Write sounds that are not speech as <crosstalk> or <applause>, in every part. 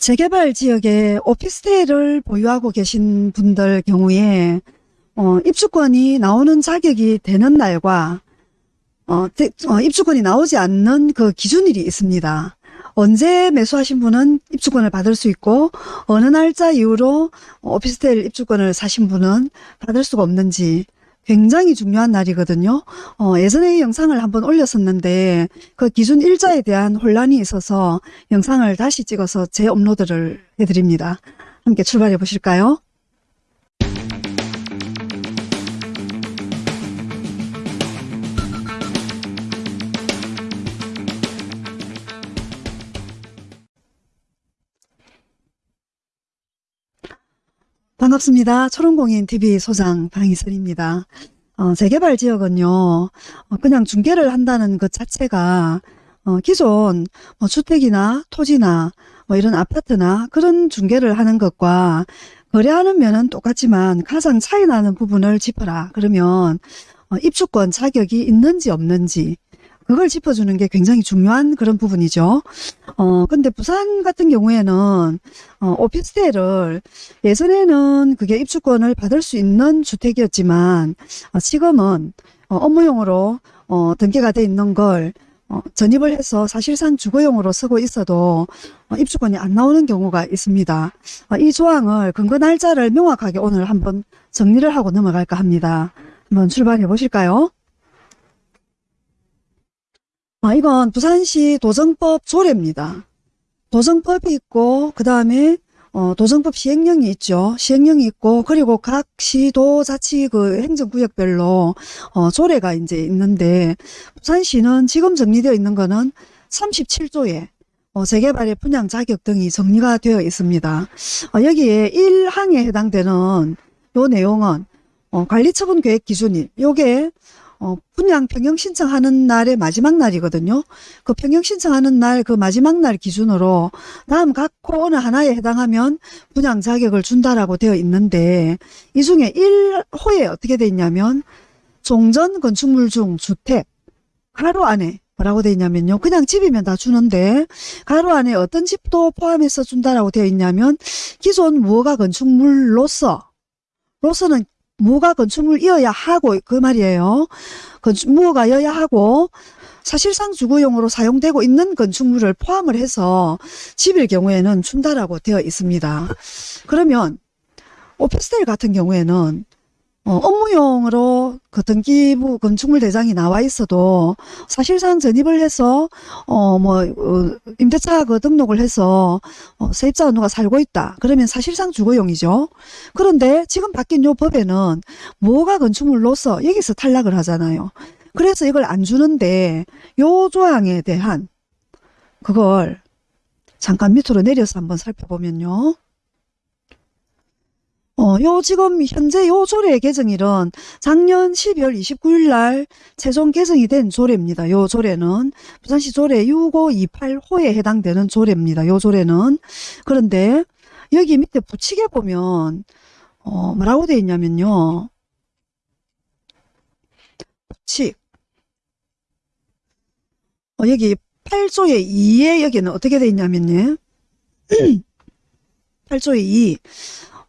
재개발 지역에 오피스텔을 보유하고 계신 분들 경우에 어, 입주권이 나오는 자격이 되는 날과 어, 대- 어, 입주권이 나오지 않는 그 기준일이 있습니다. 언제 매수하신 분은 입주권을 받을 수 있고 어느 날짜 이후로 오피스텔 입주권을 사신 분은 받을 수가 없는지 굉장히 중요한 날이거든요. 어, 예전에 이 영상을 한번 올렸었는데 그 기준 일자에 대한 혼란이 있어서 영상을 다시 찍어서 재업로드를 해드립니다. 함께 출발해 보실까요? 반갑습니다. 초롱공인TV 소장 방희선입니다. 어, 재개발 지역은요, 어, 그냥 중개를 한다는 것 자체가, 어, 기존 뭐 주택이나 토지나 뭐 이런 아파트나 그런 중개를 하는 것과 거래하는 면은 똑같지만 가장 차이 나는 부분을 짚어라. 그러면, 어, 입주권 자격이 있는지 없는지, 그걸 짚어주는 게 굉장히 중요한 그런 부분이죠. 어, 근데 부산 같은 경우에는, 어, 오피스텔을 예전에는 그게 입주권을 받을 수 있는 주택이었지만 어, 지금은 어, 업무용으로 어, 등기가 돼 있는 걸 어, 전입을 해서 사실상 주거용으로 쓰고 있어도 어, 입주권이 안 나오는 경우가 있습니다. 어, 이 조항을 근거 날짜를 명확하게 오늘 한번 정리를 하고 넘어갈까 합니다. 한번 출발해 보실까요? 아, 이건 부산시 도정법 조례입니다. 도정법이 있고 그 다음에 어, 도정법 시행령이 있죠. 시행령이 있고 그리고 각 시도 자치 그 행정구역별로 어, 조례가 이제 있는데 부산시는 지금 정리되어 있는 거는 37조에 어, 재개발의 분양 자격 등이 정리가 되어 있습니다. 어, 여기에 1항에 해당되는 요 내용은 어, 관리처분 계획 기준일 요게 어, 분양 평형 신청하는 날의 마지막 날이거든요. 그 평형 신청하는 날 그 마지막 날 기준으로 다음 각코 어느 하나에 해당하면 분양 자격을 준다라고 되어 있는데 이 중에 1호에 어떻게 되어 있냐면 종전 건축물 중 주택 가로 안에 뭐라고 되어 있냐면요. 그냥 집이면 다 주는데 가로 안에 어떤 집도 포함해서 준다라고 되어 있냐면 기존 무허가 건축물로서 로서는 무허가 건축물 이어야 하고 그 말이에요. 건축 무허가여야 하고 사실상 주거용으로 사용되고 있는 건축물을 포함을 해서 집일 경우에는 준다라고 되어 있습니다. 그러면 오피스텔 같은 경우에는 어, 업무용으로 그 등기부 건축물 대장이 나와 있어도 사실상 전입을 해서 어뭐 어, 임대차 그 등록을 해서 어, 세입자가 누가 살고 있다. 그러면 사실상 주거용이죠. 그런데 지금 바뀐 요 법에는 뭐가 건축물로서 여기서 탈락을 하잖아요. 그래서 이걸 안 주는데 요 조항에 대한 그걸 잠깐 밑으로 내려서 한번 살펴보면요. 어, 요 지금 현재 요 조례 개정일은 작년 12월 29일 날 최종 개정이 된 조례입니다. 요 조례는 부산시 조례 6528호에 해당되는 조례입니다. 요 조례는 그런데 여기 밑에 붙이게 보면 어, 뭐라고 되어 있냐면요. 부칙 어, 여기 8조의 2에 여기는 어떻게 되어 있냐면요. <clears throat> 8조의 2.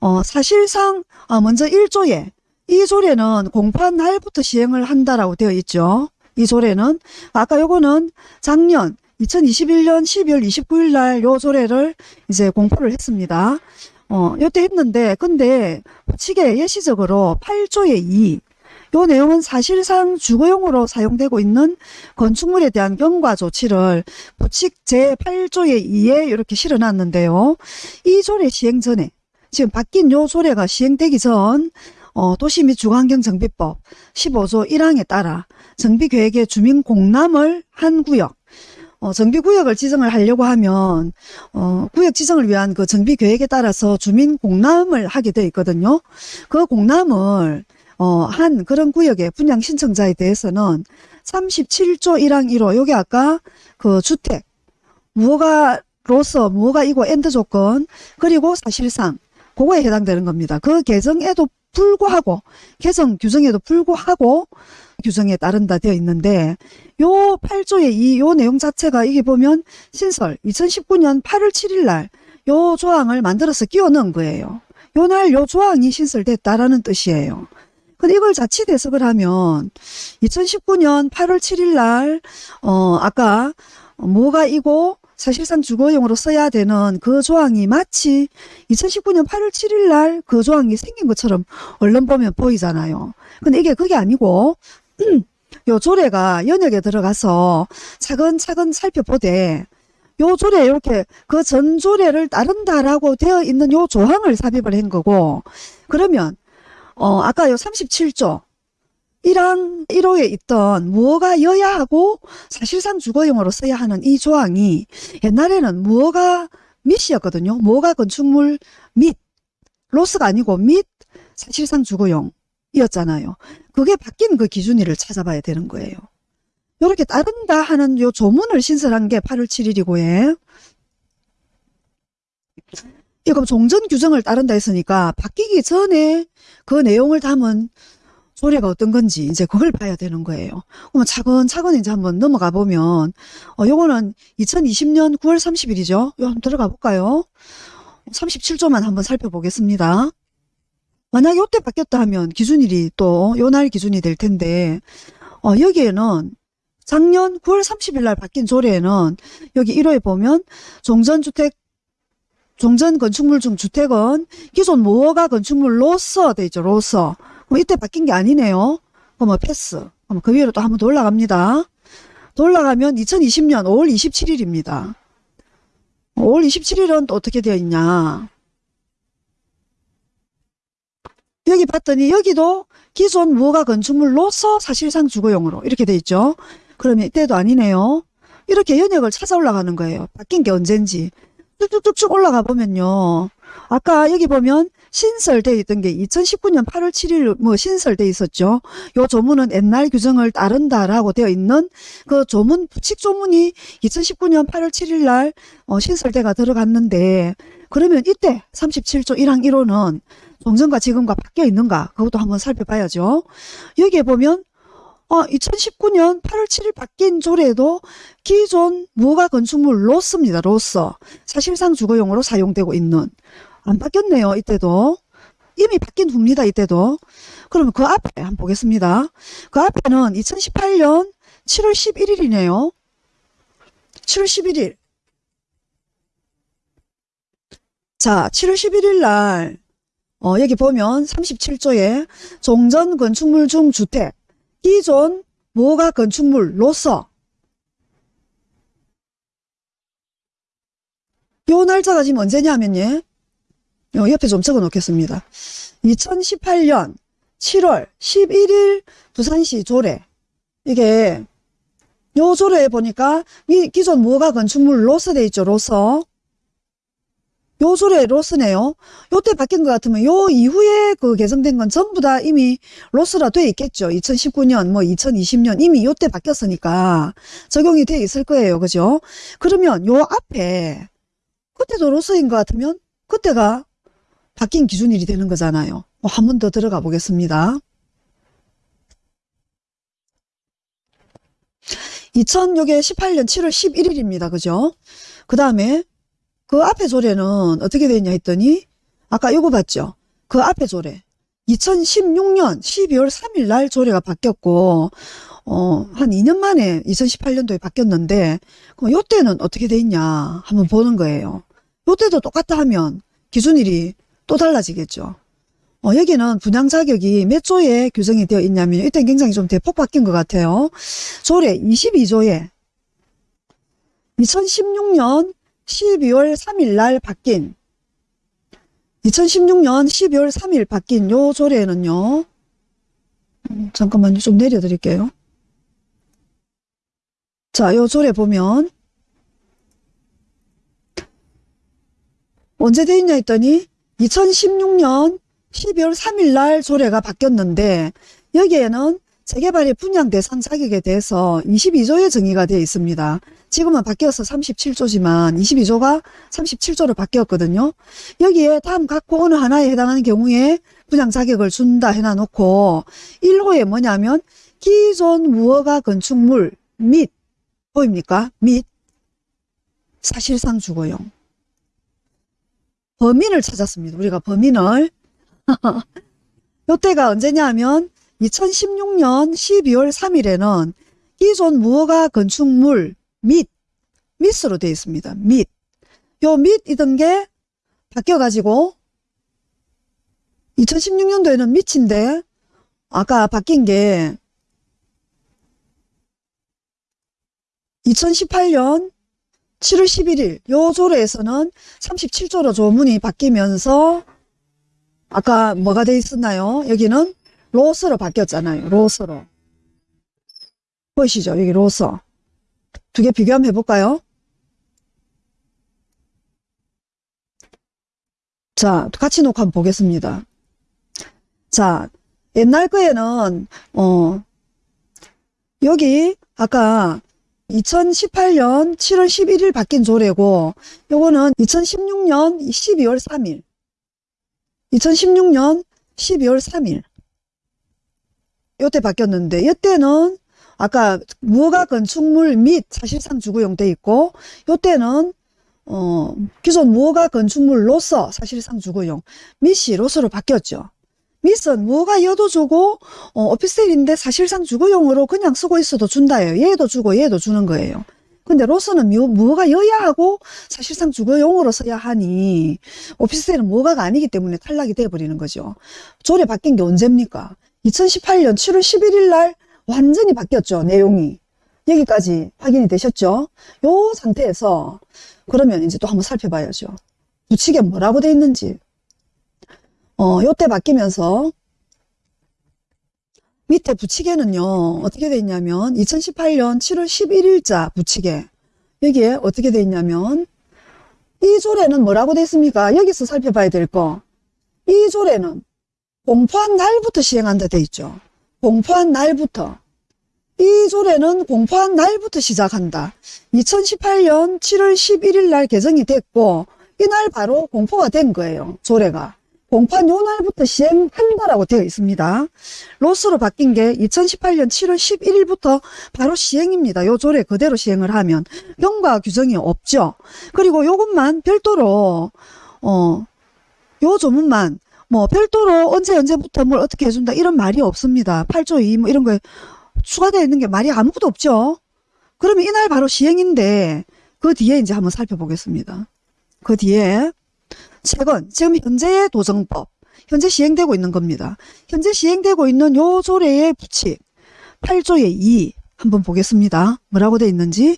어, 사실상, 어, 먼저 1조에, 이 조례는 공판 날부터 시행을 한다라고 되어 있죠. 이 조례는. 아까 요거는 작년 2021년 12월 29일 날 요 조례를 이제 공포를 했습니다. 어, 요때 했는데, 근데, 부칙에 예시적으로 8조의 2, 요 내용은 사실상 주거용으로 사용되고 있는 건축물에 대한 경과 조치를 부칙 제8조의 2에 이렇게 실어놨는데요. 이 조례 시행 전에 지금 바뀐 요 조례가 시행되기 전 어, 도시 및 주거환경정비법 15조 1항에 따라 정비계획의 주민 공람을 한 구역 어, 정비구역을 지정을 하려고 하면 어, 구역 지정을 위한 그 정비계획에 따라서 주민 공람을 하게 되어 있거든요. 그 공람을 어, 한 그런 구역의 분양 신청자에 대해서는 37조 1항 1호 요게 아까 그 주택 무허가로서 무허가이고 and 조건 그리고 사실상 그거에 해당되는 겁니다. 그 개정에도 불구하고 개정 규정에도 불구하고 규정에 따른다 되어 있는데 요 8조의 이요 내용 자체가 이게 보면 신설 2019년 8월 7일 날 요 조항을 만들어서 끼워 넣은 거예요. 요 날 요 조항이 신설됐다라는 뜻이에요. 근데 이걸 자칫 해석을 하면 2019년 8월 7일 날, 어, 아까 뭐가 이고 사실상 주거용으로 써야 되는 그 조항이 마치 2019년 8월 7일 날 그 조항이 생긴 것처럼 얼른 보면 보이잖아요. 근데 이게 그게 아니고, <clears throat> 요 조례가 연역에 들어가서 차근차근 살펴보되, 요 조례 이렇게 그 전 조례를 따른다라고 되어 있는 요 조항을 삽입을 한 거고, 그러면 어, 아까 요 37조 1항 1호에 있던 무어가 여야 하고 사실상 주거용으로 써야 하는 이 조항이 옛날에는 무어가 밑이었거든요. 무어가 건축물 밑, 로스가 아니고 밑 사실상 주거용이었잖아요. 그게 바뀐 그 기준일을 찾아봐야 되는 거예요. 이렇게 따른다 하는 요 조문을 신설한 게 8월 7일이고, 예. 이거 종전 규정을 따른다 했으니까 바뀌기 전에 그 내용을 담은 조례가 어떤 건지 이제 그걸 봐야 되는 거예요. 그러면 차근차근 이제 한번 넘어가 보면 어 요거는 2020년 9월 30일이죠. 요 한번 들어가 볼까요? 37조만 한번 살펴보겠습니다. 만약에 요때 바뀌었다 하면 기준일이 또 요 날 기준이 될 텐데 어 여기에는 작년 9월 30일 날 바뀐 조례에는 여기 1호에 보면 종전주택 종전 건축물 중 주택은 기존 무허가 건축물로서 돼 있죠. 로서. 그럼 이때 바뀐 게 아니네요. 그럼 패스. 그럼 그 위로 또 한번 더 올라갑니다. 더 올라가면 2020년 5월 27일입니다. 5월 27일은 또 어떻게 되어 있냐. 여기 봤더니 여기도 기존 무허가 건축물로서 사실상 주거용으로 이렇게 돼 있죠. 그러면 이때도 아니네요. 이렇게 연역을 찾아 올라가는 거예요. 바뀐 게 언젠지. 쭉쭉쭉쭉 올라가 보면요. 아까 여기 보면 신설돼 있던 게 2019년 8월 7일 뭐 신설돼 있었죠. 요 조문은 옛날 규정을 따른다라고 되어 있는 그 조문 부칙 조문이 2019년 8월 7일 날 어, 신설돼가 들어갔는데 그러면 이때 37조 1항 1호는 종전과 지금과 바뀌어 있는가 그것도 한번 살펴봐야죠. 여기에 보면 어, 2019년 8월 7일 바뀐 조례도 기존 무허가 건축물 로스입니다. 로서. 사실상 주거용으로 사용되고 있는. 안 바뀌었네요. 이때도. 이미 바뀐 후입니다. 이때도. 그러면 그 앞에 한번 보겠습니다. 그 앞에는 2018년 7월 11일이네요. 7월 11일. 자, 7월 11일 날, 어, 여기 보면 37조에 종전 건축물 중 주택, 기존 무허가 건축물로서 요 날짜가 지금 언제냐면요. 요 옆에 좀 적어 놓겠습니다. 2018년 7월 11일 부산시 조례 이게 요 조례에 보니까 이 기존 무허가 건축물로서 돼 있죠. 로서 요 조례 로스네요. 요때 바뀐 것 같으면 요 이후에 그 개정된 건 전부 다 이미 로스라 돼 있겠죠. 2019년 뭐 2020년 이미 요때 바뀌었으니까 적용이 돼 있을 거예요. 그죠? 그러면 요 앞에 그때도 로스인 것 같으면 그때가 바뀐 기준일이 되는 거잖아요. 뭐 한 번 더 들어가 보겠습니다. 2018년 7월 11일입니다. 그죠? 그 다음에 그 앞에 조례는 어떻게 되냐 했더니 아까 이거 봤죠? 그 앞에 조례 2016년 12월 3일 날 조례가 바뀌었고 어, 한 2년 만에 2018년도에 바뀌었는데 그럼 요때는 어떻게 돼 있냐 한번 보는 거예요. 요때도 똑같다 하면 기준일이 또 달라지겠죠. 어, 여기는 분양 자격이 몇 조에 규정이 되어 있냐면 이때 굉장히 좀 대폭 바뀐 것 같아요. 조례 22조에 2016년 12월 3일 날 바뀐 2016년 12월 3일 바뀐 요 조례는요. 음, 잠깐만요. 좀 내려드릴게요. 자, 요 조례 보면 언제 돼 있냐 했더니 2016년 12월 3일 날 조례가 바뀌었는데 여기에는 재개발의 분양 대상 자격에 대해서 22조의 정의가 되어 있습니다. 지금은 바뀌어서 37조지만 22조가 37조로 바뀌었거든요. 여기에 다음 각호 어느 하나에 해당하는 경우에 분양 자격을 준다 해놔놓고 1호에 뭐냐면 기존 무허가 건축물 및 보입니까? 및 사실상 주거용 범인을 찾았습니다. 우리가 범인을. <laughs> 요때가 언제냐면 2016년 12월 3일에는 기존 무허가 건축물 및 밑으로 되어 있습니다. 밑. 요 밑이던 게 바뀌어가지고 2016년도에는 밑인데 아까 바뀐 게 2018년 7월 11일 요 조례에서는 37조로 조문이 바뀌면서 아까 뭐가 돼 있었나요? 여기는 로스로 바뀌었잖아요. 로스로. 보이시죠? 여기 로스. 두개 비교 한번 해볼까요? 자, 같이 놓고 한번 보겠습니다. 자, 옛날 거에는, 어, 여기, 아까 2018년 7월 11일 바뀐 조례고, 요거는 2016년 12월 3일. 2016년 12월 3일. 요때 바뀌었는데, 이때는 아까 무허가 건축물 및 사실상 주거용 돼 있고, 요때는 어, 기존 무허가 건축물로서 사실상 주거용 로스로 바뀌었죠. 밋은 무허가 여도 주고 어, 오피스텔인데 사실상 주거용으로 그냥 쓰고 있어도 준다예요. 얘도 주고 얘도 주는 거예요. 근데 로스는 무, 무허가 여야 하고 사실상 주거용으로 써야 하니 오피스텔은 무허가가 아니기 때문에 탈락이 돼버리는 거죠. 조례 바뀐 게 언제입니까? 2018년 7월 11일 날 완전히 바뀌었죠. 내용이. 여기까지 확인이 되셨죠? 요 상태에서 그러면 이제 또 한번 살펴봐야죠. 부칙에 뭐라고 돼 있는지. 어, 요때 바뀌면서 밑에 부칙에는요, 어떻게 돼 있냐면 2018년 7월 11일자 부칙에 여기에 어떻게 돼 있냐면 이 조례는 뭐라고 돼 있습니까? 여기서 살펴봐야 될 거. 이 조례는 공포한 날부터 시행한다 돼 있죠. 공포한 날부터. 이 조례는 공포한 날부터 시작한다. 2018년 7월 11일 날 개정이 됐고 이날 바로 공포가 된 거예요. 조례가. 공포한 요 날부터 시행한다라고 되어 있습니다. 로스로 바뀐 게 2018년 7월 11일부터 바로 시행입니다. 요 조례 그대로 시행을 하면 경과 규정이 없죠. 그리고 요것만 별도로 어, 요 조문만 뭐 별도로 언제 언제부터 뭘 어떻게 해준다 이런 말이 없습니다. 8조 2 뭐 이런 거에 추가되어 있는 게 말이 아무것도 없죠. 그러면 이날 바로 시행인데 그 뒤에 이제 한번 살펴보겠습니다. 그 뒤에 최근 지금 현재의 도정법 현재 시행되고 있는 겁니다. 현재 시행되고 있는 요 조례의 부칙 8조의 2 한번 보겠습니다. 뭐라고 돼 있는지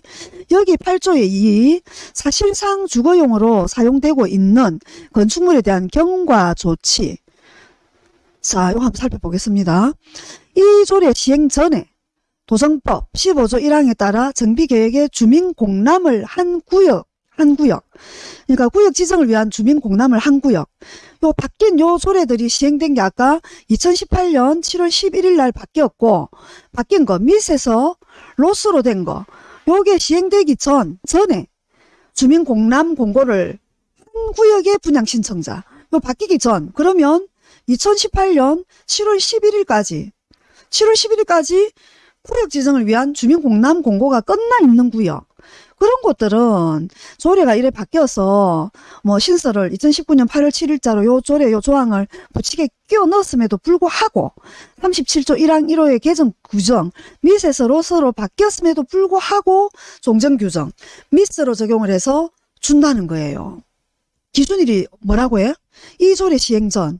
여기 8조의 2 사실상 주거용으로 사용되고 있는 건축물에 대한 경과 조치 자, 이거 한번 살펴보겠습니다. 이 조례 시행 전에 도정법 15조 1항에 따라 정비계획에 주민 공람을 한 구역, 한 구역. 그러니까 구역 지정을 위한 주민 공람을 한 구역. 요 바뀐 요 조례들이 시행된 게 아까 2018년 7월 11일 날 바뀌었고, 바뀐 거, 밑에서 로스로 된 거. 요게 시행되기 전, 전에 주민 공람 공고를 한 구역의 분양 신청자. 요 바뀌기 전, 그러면 2018년 7월 11일까지 7월 11일까지 구역 지정을 위한 주민 공람 공고가 끝나 있는 구역 그런 곳들은 조례가 이래 바뀌어서 뭐 신설을 2019년 8월 7일자로 요 조례 요 조항을 부칙에 끼워 넣었음에도 불구하고 37조 1항 1호의 개정 규정 밑에서 로스로 바뀌었음에도 불구하고 종전 규정 밑으로 적용을 해서 준다는 거예요. 기준일이 뭐라고 해? 이 조례 시행 전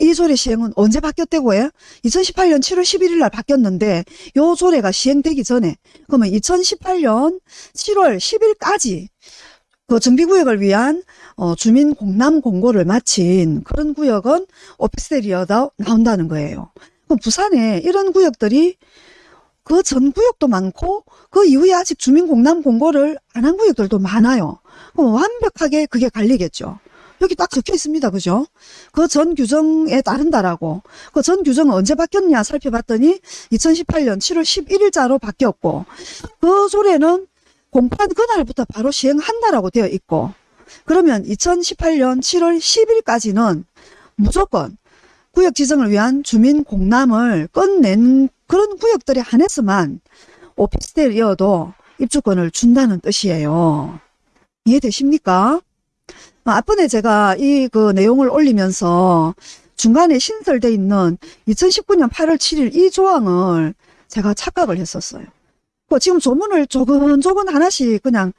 이 조례 시행은 언제 바뀌었다고 해? 2018년 7월 11일 날 바뀌었는데 요 조례가 시행되기 전에 그러면 2018년 7월 10일까지 그 정비구역을 위한 어, 주민 공람 공고를 마친 그런 구역은 오피스텔이어다 나온다는 거예요. 그럼 부산에 이런 구역들이 그 전 구역도 많고 그 이후에 아직 주민 공람 공고를 안 한 구역들도 많아요. 그럼 완벽하게 그게 갈리겠죠. 여기 딱 적혀 있습니다. 그죠? 그 전 규정에 따른다라고. 그 전 규정은 언제 바뀌었냐 살펴봤더니 2018년 7월 11일자로 바뀌었고 그 조례는 공판 그날부터 바로 시행한다라고 되어 있고 그러면 2018년 7월 10일까지는 무조건 구역 지정을 위한 주민 공람을 끝낸 그런 구역들에 한해서만 오피스텔이어도 입주권을 준다는 뜻이에요. 이해되십니까? 어, 앞번에 제가 이 그 내용을 올리면서 중간에 신설돼 있는 2019년 8월 7일 이 조항을 제가 착각을 했었어요. 그 지금 조문을 조근 조근 하나씩 그냥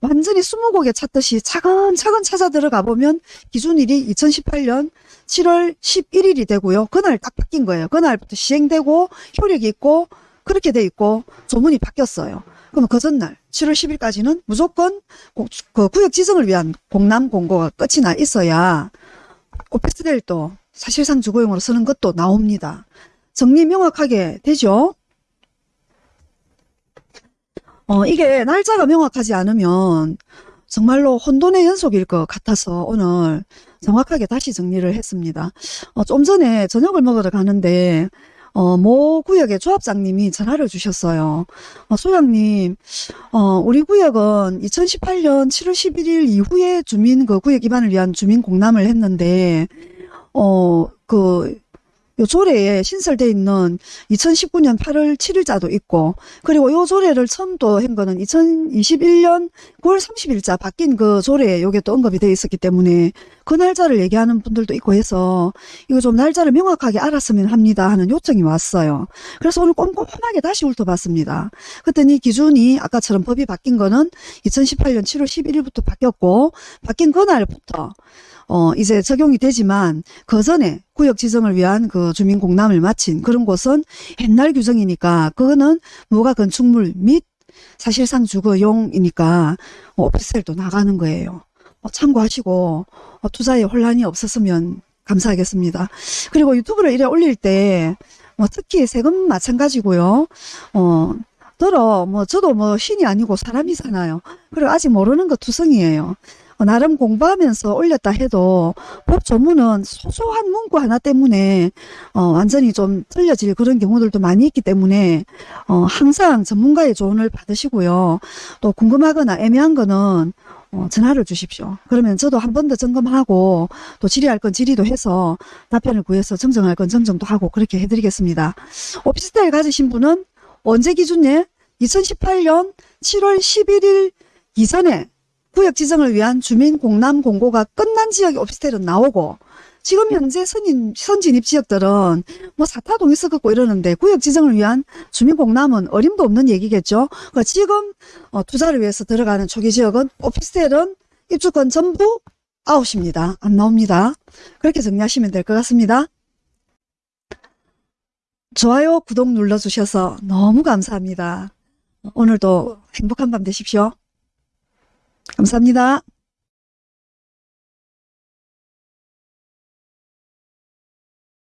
완전히 스무고개 찾듯이 차근차근 찾아 들어가 보면 기준일이 2018년 7월 11일이 되고요. 그날 딱 바뀐 거예요. 그날부터 시행되고 효력이 있고 그렇게 돼 있고 조문이 바뀌었어요. 그럼 그 전날 7월 10일까지는 무조건 고- 그 구역 지정을 위한 공람 공고가 끝이 나 있어야 오피스텔도 사실상 주거용으로 쓰는 것도 나옵니다. 정리 명확하게 되죠? 어, 이게 날짜가 명확하지 않으면 정말로 혼돈의 연속일 것 같아서 오늘 정확하게 다시 정리를 했습니다. 어, 좀 전에 저녁을 먹으러 가는데 어, 모 구역의 조합장님이 전화를 주셨어요. 어, 소장님, 어, 우리 구역은 2018년 7월 11일 이후에 주민 그 구역 기반을 위한 주민 공람을 했는데, 어, 그, 요 조례에 신설돼 있는 2019년 8월 7일자도 있고, 그리고 요 조례를 처음 또 한 거는 2021년 9월 30일자 바뀐 그 조례에 요게 또 언급이 돼 있었기 때문에 그 날짜를 얘기하는 분들도 있고 해서 이거 좀 날짜를 명확하게 알았으면 합니다 하는 요청이 왔어요. 그래서 오늘 꼼꼼하게 다시 훑어봤습니다. 그랬더니 기준이 아까처럼 법이 바뀐 거는 2018년 7월 11일부터 바뀌었고 바뀐 그날부터 어, 이제 적용이 되지만 그 전에 구역 지정을 위한 그 주민 공람을 마친 그런 곳은 옛날 규정이니까 그거는 무가 건축물 및 사실상 주거용이니까 어, 오피스텔도 나가는 거예요. 어, 참고하시고 어, 투자에 혼란이 없었으면 감사하겠습니다. 그리고 유튜브를 이래 올릴 때 뭐 특히 세금 마찬가지고요. 어, 들어 뭐 저도 뭐 신이 아니고 사람이잖아요. 그리고 아직 모르는 거 투성이에요. 어, 나름 공부하면서 올렸다 해도 법 조문은 소소한 문구 하나 때문에 어, 완전히 좀 틀려질 그런 경우들도 많이 있기 때문에 어, 항상 전문가의 조언을 받으시고요. 또 궁금하거나 애매한 거는 어, 전화를 주십시오. 그러면 저도 한 번 더 점검하고 또 질의할 건 질의도 해서 답변을 구해서 정정할 건 정정도 하고 그렇게 해드리겠습니다. 오피스텔 가지신 분은 언제 기준에 2018년 7월 11일 이전에 구역 지정을 위한 주민 공람 공고가 끝난 지역의 오피스텔은 나오고 지금 현재 선인, 선진입 지역들은 뭐 사타동 있었고 이러는데 구역 지정을 위한 주민 공람은 어림도 없는 얘기겠죠. 그러니까 지금 어, 투자를 위해서 들어가는 초기 지역은 오피스텔은 입주권 전부 아웃입니다. 안 나옵니다. 그렇게 정리하시면 될 것 같습니다. 좋아요, 구독 눌러주셔서 너무 감사합니다. 오늘도 행복한 밤 되십시오. 감사합니다.